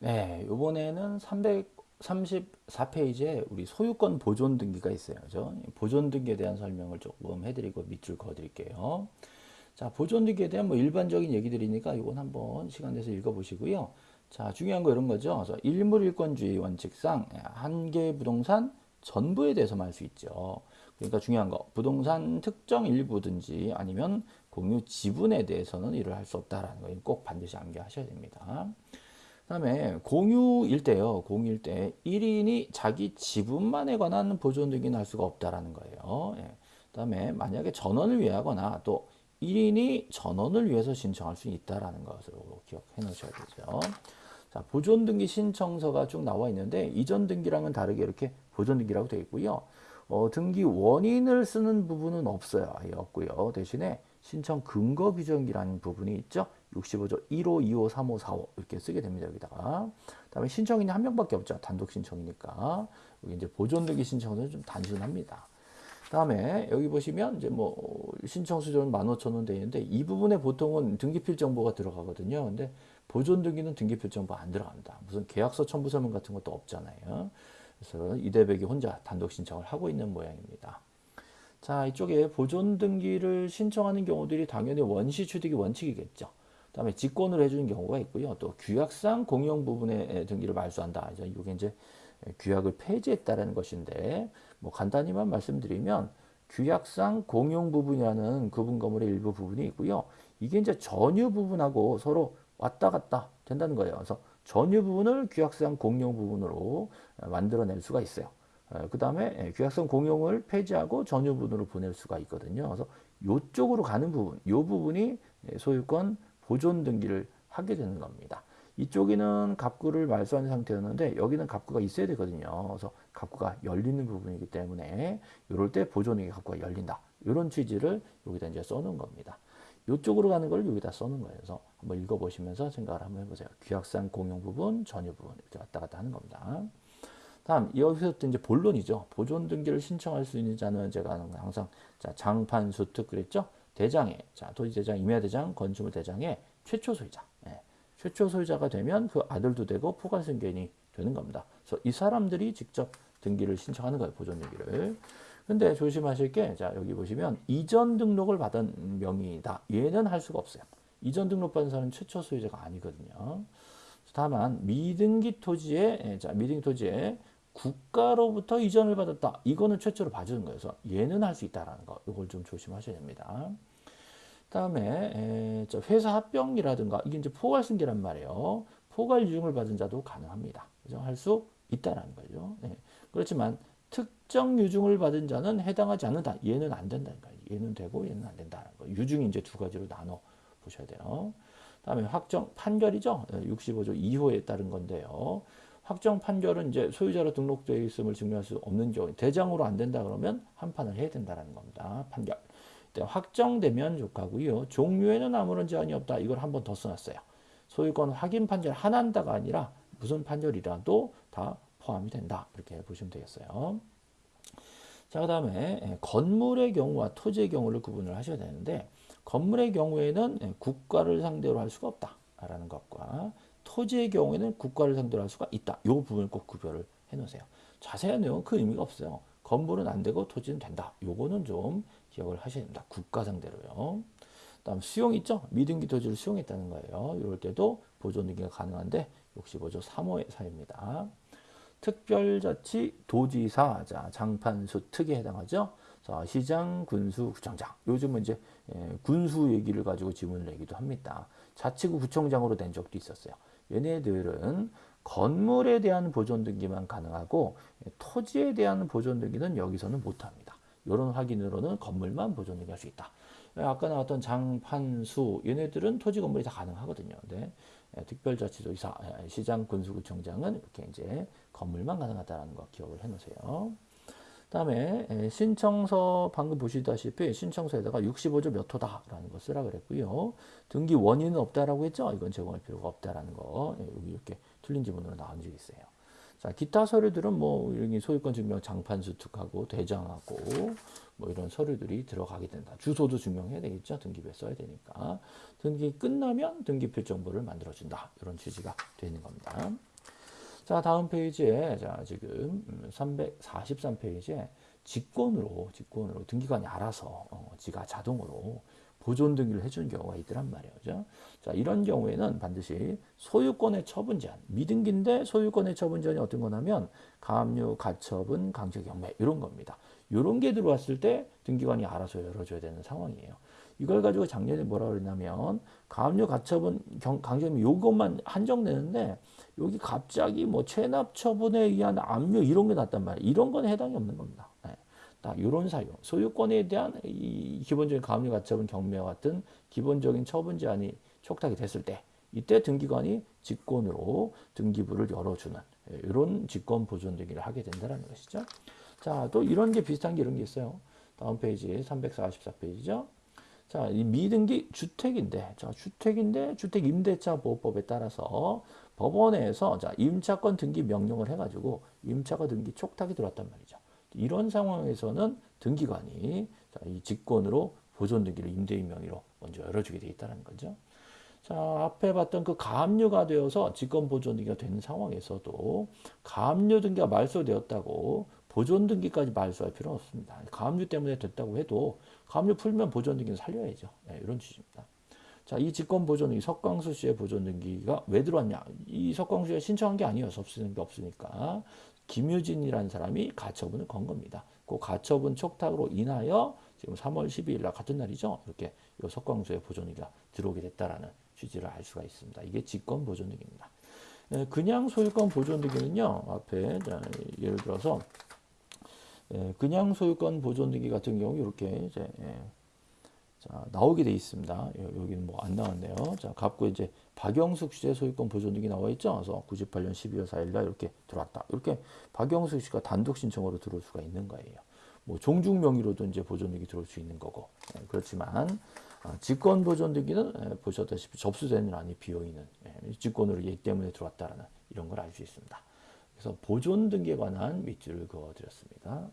네, 이번에는 334페이지에 우리 소유권 보존 등기가 있어요. 그죠? 보존 등기에 대한 설명을 조금 해드리고 밑줄 그어드릴게요. 자, 보존 등기에 대한 뭐 일반적인 얘기들이니까 이건 한번 시간 내서 읽어보시고요. 자, 중요한 거 이런 거죠. 일물일권주의 원칙상 한 개의 부동산 전부에 대해서만 할 수 있죠. 그러니까 중요한 거 부동산 특정 일부든지 아니면 공유 지분에 대해서는 일을 할 수 없다라는 거꼭 반드시 암기하셔야 됩니다. 그다음에 공유일 때요. 공유일 때 1인이 자기 지분만에 관한 보존 등기는 할 수가 없다라는 거예요. 예. 그다음에 만약에 전원을 위하거나 또 1인이 전원을 위해서 신청할 수 있다라는 것으로 기억해 놓으셔야 되죠. 자, 보존 등기 신청서가 쭉 나와 있는데 이전 등기랑은 다르게 이렇게 보존 등기라고 되어 있고요. 어, 등기 원인을 쓰는 부분은 없어요. 없고요. 대신에 신청 근거 규정이라는 부분이 있죠. 65조 1호, 2호, 3호, 4호 이렇게 쓰게 됩니다. 여기다가. 그다음에 신청인이 한 명밖에 없죠. 단독 신청이니까. 여기 이제 보존 등기 신청서는 좀 단순합니다. 다음에 여기 보시면 이제 뭐 신청 수준은 15,000원 되는데 이 부분에 보통은 등기필 정보가 들어가거든요. 근데 보존 등기는 등기필 정보 안 들어갑니다. 무슨 계약서 첨부 설문 같은 것도 없잖아요. 그래서 이대백이 혼자 단독 신청을 하고 있는 모양입니다. 자, 이쪽에 보존 등기를 신청하는 경우들이 당연히 원시 취득이 원칙이겠죠. 그 다음에 직권을 해주는 경우가 있고요. 또 규약상 공용 부분의 등기를 말소한다. 이게 이제 규약을 폐지했다라는 것인데 뭐 간단히만 말씀드리면 규약상 공용 부분이라는 구분 건물의 일부 부분이 있고요. 이게 이제 전유 부분하고 서로 왔다 갔다 된다는 거예요. 그래서 전유 부분을 규약상 공용 부분으로 만들어낼 수가 있어요. 그 다음에 규약성 공용을 폐지하고 전유 부분으로 보낼 수가 있거든요. 그래서 이쪽으로 가는 부분, 이 부분이 소유권 보존 등기를 하게 되는 겁니다. 이쪽에는 갑구를 말소한 상태였는데 여기는 갑구가 있어야 되거든요. 그래서 갑구가 열리는 부분이기 때문에 이럴 때 보존액의 갑구가 열린다. 이런 취지를 여기다 이제 써놓은 겁니다. 이쪽으로 가는 걸 여기다 써놓은 거예요. 그래서 한번 읽어보시면서 생각을 한번 해보세요. 규약상 공용 부분, 전유 부분 이렇게 왔다 갔다 하는 겁니다. 다음 여기서부터 이제 본론이죠. 보존 등기를 신청할 수 있는 자는 제가 항상 자 장판 수특 그랬죠. 대장에 자 토지 대장, 임야 대장, 건축물 대장의 최초 소유자. 예. 최초 소유자가 되면 그 아들도 되고 포괄 승계인이 되는 겁니다. 그래서 이 사람들이 직접 등기를 신청하는 거예요. 보존 등기를. 근데 조심하실 게, 자, 여기 보시면 이전 등록을 받은 명의다. 얘는 할 수가 없어요. 이전 등록 받은 사람은 최초 소유자가 아니거든요. 다만 미등기 토지에, 예, 자, 미등기 토지에 국가로부터 이전을 받았다. 이거는 최초로 봐주는 거예요. 그래서 얘는 할 수 있다라는 거. 이걸 좀 조심하셔야 됩니다. 다음에 회사 합병이라든가 이게 이제 포괄 승계란 말이에요. 포괄 유증을 받은 자도 가능합니다. 그죠? 할 수 있다라는 거죠. 네. 그렇지만 특정 유증을 받은 자는 해당하지 않는다. 얘는 안 된다는 거예요. 얘는 되고 얘는 안 된다는 거예요. 유증이 이제 두 가지로 나눠 보셔야 돼요. 다음에 확정 판결이죠. 65조 2호에 따른 건데요. 확정 판결은 이제 소유자로 등록되어 있음을 증명할 수 없는 경우 대장으로 안 된다 그러면 한판을 해야 된다는 겁니다. 판결. 확정되면 좋하고요. 종류에는 아무런 제한이 없다. 이걸 한 번 더 써놨어요. 소유권 확인 판결 하나다가 아니라 무슨 판결이라도 다 포함이 된다. 이렇게 보시면 되겠어요. 자, 그 다음에 건물의 경우와 토지의 경우를 구분을 하셔야 되는데 건물의 경우에는 국가를 상대로 할 수가 없다라는 것과 토지의 경우에는 국가를 상대로 할 수가 있다. 이 부분을 꼭 구별을 해 놓으세요. 자세한 내용은 그 의미가 없어요. 건물은 안 되고 토지는 된다. 요거는 좀 기억을 하셔야 됩니다. 국가 상대로요. 다음 수용 있죠? 미등기 토지를 수용했다는 거예요. 이럴 때도 보존 등기가 가능한데 65조 3호의 사입니다. 특별자치 도지사 자 장판수 특에 해당하죠. 자, 시장, 군수, 구청장. 요즘은 이제 예, 군수 얘기를 가지고 지문을 내기도 합니다. 자치구 구청장으로 된 적도 있었어요. 얘네들은 건물에 대한 보존 등기만 가능하고 토지에 대한 보존 등기는 여기서는 못합니다. 이런 확인으로는 건물만 보존 등기할 수 있다. 아까 나왔던 장판수 얘네들은 토지 건물이 다 가능하거든요. 네. 특별자치도지사, 시장, 군수구청장은 이렇게 이제 건물만 가능하다는 거 기억을 해놓으세요. 다음에 신청서 방금 보시다시피 신청서에다가 65조 몇 호다라는 거 쓰라 그랬고요. 등기 원인은 없다라고 했죠. 이건 제공할 필요가 없다라는 거 여기 이렇게 틀린 지문으로 나온 적이 있어요. 자, 기타 서류들은 뭐 여기 소유권 증명 장판 수특하고 대장하고 뭐 이런 서류들이 들어가게 된다. 주소도 증명해야 되겠죠. 등기부에 써야 되니까. 등기 끝나면 등기표 정보를 만들어준다. 이런 취지가 되는 겁니다. 자, 다음 페이지에 자, 지금 343페이지에 직권으로 직권으로 등기관이 알아서 어, 지가 자동으로 보존 등기를 해주는 경우가 있더란 말이죠. 자, 이런 경우에는 반드시 소유권의 처분 제한, 미등기인데 소유권의 처분 제한이 어떤 거냐면 가압류, 가처분, 강제 경매 이런 겁니다. 이런 게 들어왔을 때 등기관이 알아서 열어줘야 되는 상황이에요. 이걸 가지고 작년에 뭐라 그랬냐면 가압류, 가처분, 경, 강제 경매 요것만 한정되는데 여기 갑자기 뭐 체납 처분에 의한 압류 이런 게 났단 말이에요. 이런 건 해당이 없는 겁니다. 네. 딱 이런 사유, 소유권에 대한 이 기본적인 가압류 가처분 경매와 같은 기본적인 처분 제한이 촉탁이 됐을 때 이때 등기관이 직권으로 등기부를 열어주는 이런 직권 보존 등기를 하게 된다는 것이죠. 자, 또 이런 게 비슷한 게 이런 게 있어요. 다음 페이지 344페이지죠. 자, 이 미등기 주택인데, 자, 주택인데 주택 임대차 보호법에 따라서 법원에서 자, 임차권 등기 명령을 해가지고 임차가 등기 촉탁이 들어왔단 말이죠. 이런 상황에서는 등기관이 자, 이 직권으로 보존 등기를 임대인 명의로 먼저 열어주게 돼 있다는 거죠. 자, 앞에 봤던 그 가압류가 되어서 직권 보존 등기가 된 상황에서도 가압류 등기가 말소되었다고 보존 등기까지 말소할 필요는 없습니다. 가압류 때문에 됐다고 해도 가압류 풀면 보존 등기는 살려야죠. 네, 이런 취지입니다. 자, 이 직권 보존 등기 석광수 씨의 보존 등기가 왜 들어왔냐? 이 석광수 씨가 신청한 게 아니어서 없으는 게 없으니까 김유진이라는 사람이 가처분을 건 겁니다. 그 가처분 촉탁으로 인하여 지금 3월 12일 날 같은 날이죠. 이렇게 이 석광수의 보존 등기가 들어오게 됐다라는 취지를 알 수가 있습니다. 이게 직권 보존 등기입니다. 예, 그냥 소유권 보존 등기는요. 앞에 예를 들어서 예, 그냥 소유권 보존 등기 같은 경우 이렇게 이제 예, 자, 나오게 돼 있습니다. 여기는 뭐 안 나왔네요. 자, 갑고 이제 박영숙 씨의 소유권 보존 등기 나와 있죠. 그래서 98년 12월 4일 날 이렇게 들어왔다. 이렇게 박영숙 씨가 단독 신청으로 들어올 수가 있는 거예요. 뭐 종중 명의로도 이제 보존 등기 들어올 수 있는 거고. 예, 그렇지만 아, 직권 보존 등기는 예, 보셨다시피 접수되는 안이 비어 있는 예, 직권으로 얘 때문에 들어왔다라는 이런 걸 알 수 있습니다. 그래서 보존 등기에 관한 밑줄을 그어 드렸습니다.